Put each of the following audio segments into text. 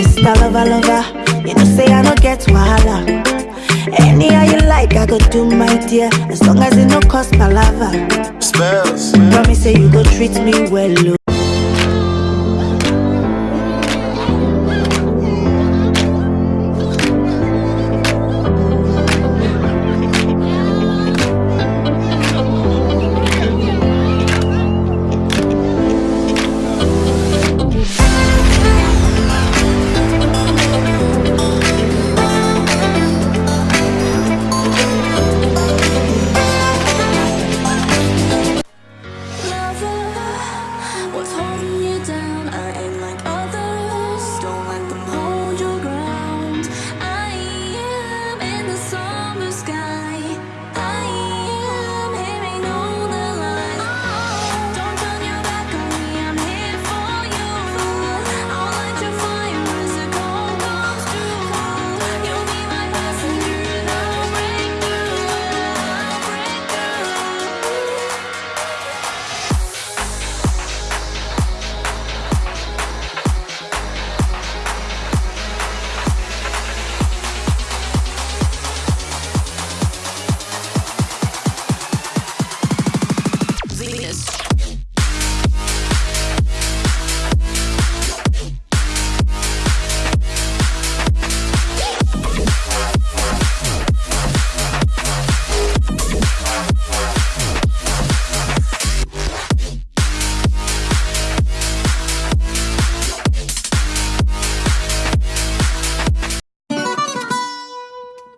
Mr. Lover, lover, you know say I no get wahala. Anyhow you like, I go do my dear, as long as it no cost palava. Spells. Promise say you go treat me well, oh.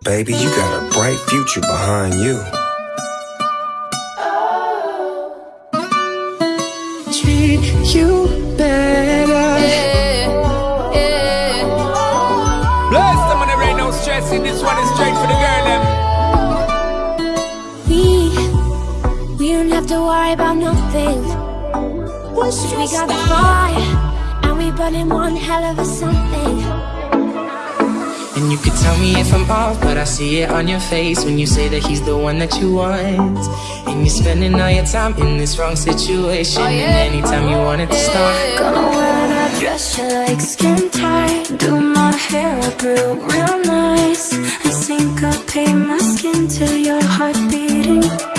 Baby, you got a bright future behind you. treat you better. Bless them when there ain't no stressing. This one is straight for the girl, them. We, we don't have to worry about nothing. We got the fire, and we burning one hell of a something. And you could tell me if I'm off, but I see it on your face when you say that he's the one that you want. And you're spending all your time in this wrong situation. Oh, and anytime you want it to start, Gonna wear that dress you like skin tight. Do my hair up real, real nice. And syncopate my skin to your heart beating.